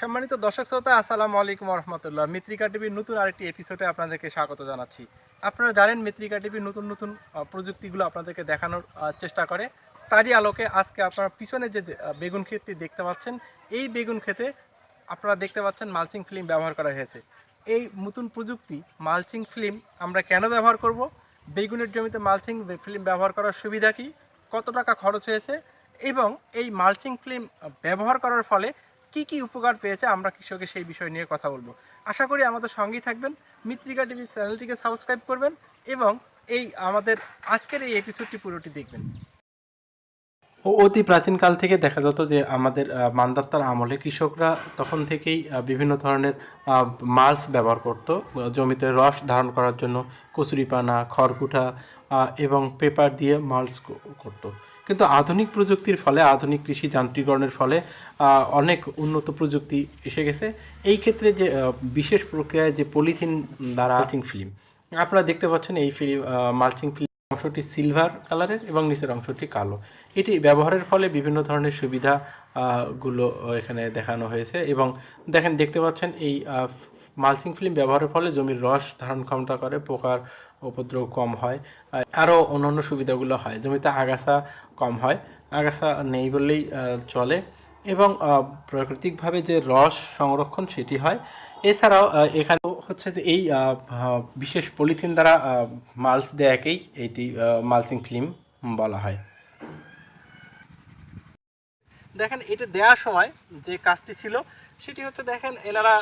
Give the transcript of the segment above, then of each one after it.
সম্মানিত দর্শক শ্রোতা, আসসালামু আলাইকুম রহমতুল্লাহ মিত্রিকা টিভির নতুন আরেকটি এপিসোডে আপনাদেরকে স্বাগত জানাচ্ছি। আপনারা জানেন মিত্রিকা টিভির নতুন নতুন প্রযুক্তিগুলো আপনাদেরকে দেখানোর চেষ্টা করে। তারই আলোকে আজকে আপনারা পিছনে যে বেগুন ক্ষেতটি দেখতে পাচ্ছেন, এই বেগুন ক্ষেতে আপনারা দেখতে পাচ্ছেন মালচিং ফিল্ম ব্যবহার করা হয়েছে। এই নতুন প্রযুক্তি, মালচিং ফিল্ম আমরা কেন ব্যবহার করব? বেগুনের জমিতে মালচিং ফিল্ম ব্যবহার করার সুবিধা কি? কত টাকা খরচ হয়েছে? এবং এই মালচিং ফিল্ম ব্যবহার করার ফলে কি কি উপকার পেয়েছে আমরা কৃষকের সেই বিষয় নিয়ে কথা বলব। আশা করি আমাদের সঙ্গেই থাকবেন। মিত্রিকা টিভি চ্যানেলটিকে সাবস্ক্রাইব করবেন এবং এই আমাদের আজকের এই এপিসোডটি পুরোটি দেখবেন। অতি প্রাচীনকাল থেকে দেখা যেত যে আমাদের মান্দাত্তার আমলে কৃষকরা তখন থেকেই বিভিন্ন ধরনের মালস ব্যবহার করত জমিতে রস ধারণ করার জন্য কচুরিপানা খড়কুটা আহ, এবং পেপার দিয়ে মালস করতো। কিন্তু আধুনিক প্রযুক্তির ফলে আধুনিক কৃষি যান্ত্রিকরণের ফলে অনেক উন্নত প্রযুক্তি এসে গেছে। এই ক্ষেত্রে যে বিশেষ প্রক্রিয়ায় যে পলিথিন দ্বারা মালচিং ফিল্ম আপনারা দেখতে পাচ্ছেন এই ফিল্ম মালচিং ফিল্ম অংশটি সিলভার কালারের এবং নিচের অংশটি কালো। এটি ব্যবহারের ফলে বিভিন্ন ধরনের সুবিধা গুলো এখানে দেখানো হয়েছে এবং দেখেন দেখতে পাচ্ছেন এই মালচিং ফিল্ম ব্যবহারের ফলে জমির রস ধারণ ক্ষমতা করে পোকার উপদ্রব কম হয় আরও অন্যান্য সুবিধাগুলো হয়। জমিতে আগাছা কম হয় আগাছা নেই বললেই চলে। এবং প্রাকৃতিকভাবে যে রস সংরক্ষণ সেটি হয়। এছাড়াও আহ, এখানে হচ্ছে যে এই বিশেষ পলিথিন দ্বারা মালস দেয়াকেই এটি মালচিং ফিল্ম বলা হয়। দেখেন এটা দেওয়ার সময় যে কাজটি ছিল সেটি হচ্ছে দেখেন এনারা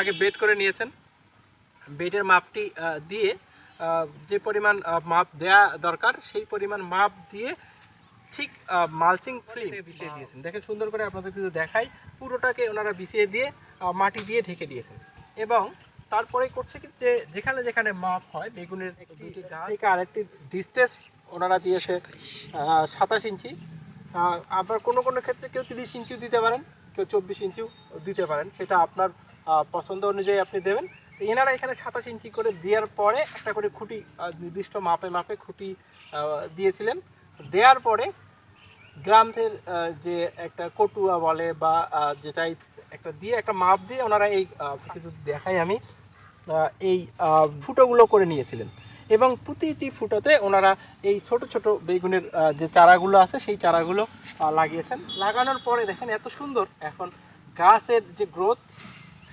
আগে বেড করে নিয়েছেন। বেডের মাপটি দিয়ে যে পরিমাণ মাপ দেয়া দরকার সেই পরিমাণ মাপ দিয়ে ঠিক মালচিং ফিল্ম বিছিয়ে দিয়েছেন। দেখেন সুন্দর করে আপনাদের কিছু দেখাই। পুরোটাকে ওনারা বিছিয়ে দিয়ে মাটি দিয়ে ঢেকে দিয়েছেন। এবং তারপরে করছে কি যে যেখানে যেখানে মাপ হয় বেগুনের দুইটি গাছ। থেকে আরেকটি ডিস্টেন্স ওনারা দিয়েছে সাতাশ ইঞ্চি। আবার কোনো কোনো ক্ষেত্রে কেউ তিরিশ ইঞ্চিও দিতে পারেন কেউ চব্বিশ ইঞ্চিও দিতে পারেন। সেটা আপনার পছন্দ অনুযায়ী আপনি দেবেন। এনারা এখানে সাতাশ ইঞ্চি করে দেওয়ার পরে একটা করে খুঁটি নির্দিষ্ট মাপে মাপে খুঁটি দিয়েছিলেন। দেওয়ার পরে গ্রামের যে একটা কটুয়া বলে বা যেটাই একটা দিয়ে একটা মাপ দিয়ে ওনারা এই কিছু দেখাই আমি এই ফুটোগুলো করে নিয়েছিলেন। এবং প্রতিটি ফুটোতে ওনারা এই ছোট ছোট বেগুনের যে চারাগুলো আছে সেই চারাগুলো লাগিয়েছেন। লাগানোর পরে দেখেন এত সুন্দর, এখন গাছের যে গ্রোথ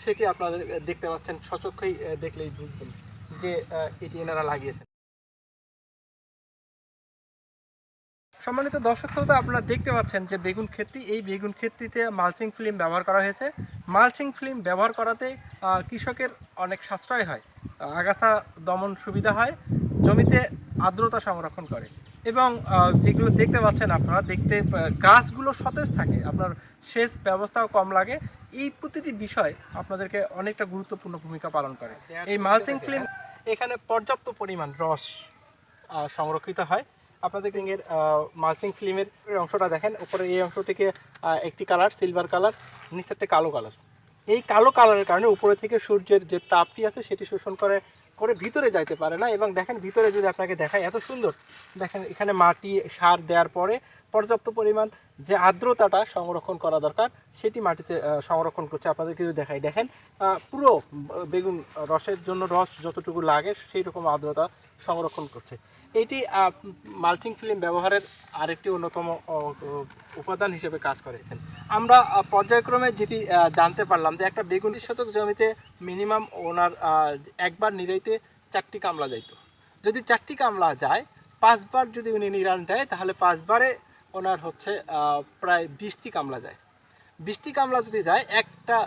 সেটি আপনাদের দেখতে পাচ্ছেন, সচক্ষেই দেখলেই বুঝবেন যে এটি এনারা লাগিয়েছেন। সম্মানিত দর্শক শ্রোতা, আপনারা দেখতে পাচ্ছেন যে বেগুন ক্ষেতটি এই বেগুন ক্ষেতটিতে মালচিং ফিল্ম ব্যবহার করা হয়েছে। মালচিং ফিল্ম ব্যবহার করাতে কৃষকের অনেক সাশ্রয় হয়, আগাছা দমন সুবিধা হয়, জমিতে আর্দ্রতা সংরক্ষণ করে এবং যেগুলো দেখতে পাচ্ছেন আপনারা, দেখতে গাছগুলো সতেজ থাকে, আপনার সেচ ব্যবস্থাও কম লাগে এই প্রতিটি বিষয় আপনাদেরকে অনেকটা গুরুত্বপূর্ণ ভূমিকা পালন করে। এই মালচিং ফিল্ম এখানে পর্যাপ্ত পরিমাণ রস সংরক্ষিত হয়। আপনাদের রিংয়ের মালচিং ফিল্মের অংশটা দেখেন উপরে এই অংশটিকে একটি কালার সিলভার কালার নিচেরটা কালো কালার এই কালো কালারের কারণে উপরে থেকে সূর্যের যে তাপটি আছে সেটি শোষণ করে করে ভিতরে যাইতে পারে না এবং দেখেন ভিতরে যদি আপনাকে দেখায় এত সুন্দর। দেখেন এখানে মাটি সার দেওয়ার পরে পর্যাপ্ত পরিমাণ যে আর্দ্রতাটা সংরক্ষণ করা দরকার, সেটি মাটিতে সংরক্ষণ করছে। আপনাদের কিছু দেখাই, দেখেন পুরো বেগুন রসের জন্য রস যতটুকু লাগে সেই রকম আর্দ্রতা সংরক্ষণ করছে। এটি মাল্চিং ফিল্ম ব্যবহারের আরেকটি অন্যতম উপাদান হিসেবে কাজ করেছেন আমরা পর্যায়ক্রমে যেটি জানতে পারলাম যে একটা বেগুন শতক জমিতে মিনিমাম ওনার একবার নিরাইতে চারটি কামলা যাইতো। যদি চারটি কামলা যায়, পাঁচবার যদি উনি নিরান দেয়, তাহলে পাঁচবারে ওনার হচ্ছে প্রায় বিশটি কামলা যায়। বিশটি কামলা যদি যায়, একটা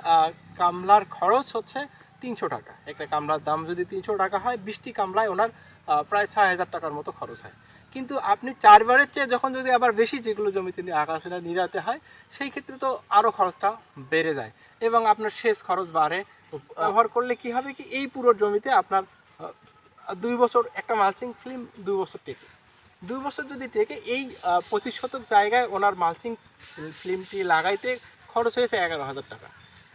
কামলার খরচ হচ্ছে তিনশো টাকা। একটা কামলার দাম যদি তিনশো টাকা হয়, বিশটি কামলায় ওনার প্রায় ছয় হাজার টাকার মতো খরচ হয়। কিন্তু আপনি চারবারের চেয়ে যখন যদি আবার বেশি যেগুলো জমিতে নিয়ে আকাশে নিরাতে হয়, সেই ক্ষেত্রে তো আরও খরচটা বেড়ে যায় এবং আপনার শেষ খরচ বাড়ে। ব্যবহার করলে কি হবে কি, এই পুরো জমিতে আপনার দুই বছর একটা মালচিং ফিল্ম দুই বছর টেকে। দুই বছর যদি টেকে এই পঁচিশ শতক জায়গায় ওনার মালচিং ফিল্মটি লাগাইতে খরচ হয়েছে এগারো হাজার টাকা।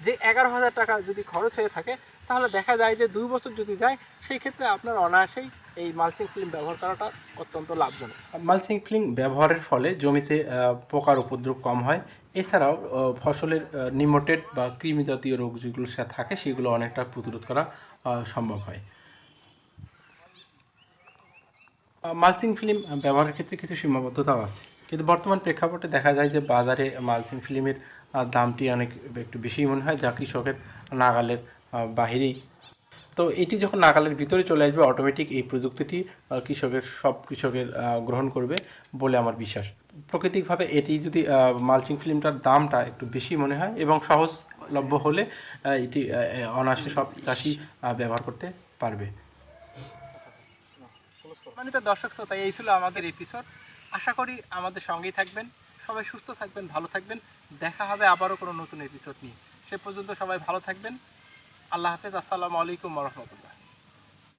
যে এগারো হাজার টাকা যদি খরচ হয়ে থাকে, তাহলে দেখা যায় যে দুই বছর যদি যায়, সেই ক্ষেত্রে আপনার অনায়াসেই এই মালচিং ফিল্ম ব্যবহার করাটা অত্যন্ত লাভজনক। মালচিং ফিল্ম ব্যবহারের ফলে জমিতে পোকার উপদ্রব কম হয়। এছাড়াও ফসলের নিমোটেড বা কৃমি জাতীয় রোগ যেগুলো থাকে, সেগুলো অনেকটা প্রতিরোধ করা সম্ভব হয়। মালচিং ফিল্ম ব্যবহারের ক্ষেত্রে কিছু সীমাবদ্ধতাও আছে। কিন্তু বর্তমান প্রেক্ষাপটে দেখা যায় যে বাজারে মালচিং ফিল্মের দামটি অনেক একটু বেশি মনে হয়, যা কৃষকের নাগালের বাহিরেই। তো এটি যখন নাগালের ভিতরে চলে আসবে অটোমেটিক এই প্রযুক্তিটি কৃষকের, সব কৃষকের গ্রহণ করবে বলে আমার বিশ্বাস। প্রাকৃতিকভাবে এটি যদি মালচিং ফিল্মটার দামটা একটু বেশি মনে হয় এবং সহজলভ্য হলে এটি অনায়াসে সব চাষি ব্যবহার করতে পারবে। সম্মানিত দর্শক শ্রোতা, এই ছিল আমাদের এপিসোড আশা করি আমাদের সঙ্গেই থাকবেন। সবাই সুস্থ থাকবেন, ভালো থাকবেন। দেখা হবে আবারও কোনো নতুন এপিসোড নিয়ে। সে পর্যন্ত সবাই ভালো থাকবেন। আল্লাহ হাফেজ, আসসালামু আলাইকুম রহমতুল্লাহ।